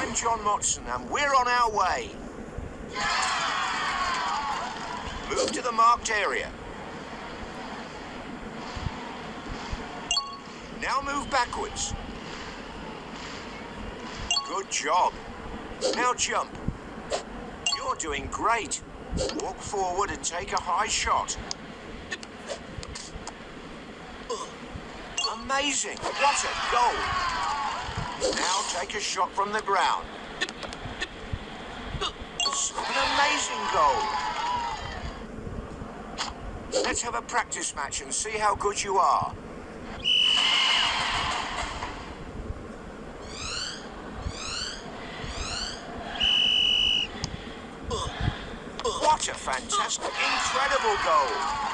I'm John Motson, and we're on our way. Move to the marked area. Now move backwards. Good job. Now jump. You're doing great. Walk forward and take a high shot. Amazing. What a goal. Take a shot from the ground. An amazing goal. Let's have a practice match and see how good you are. What a fantastic, incredible goal.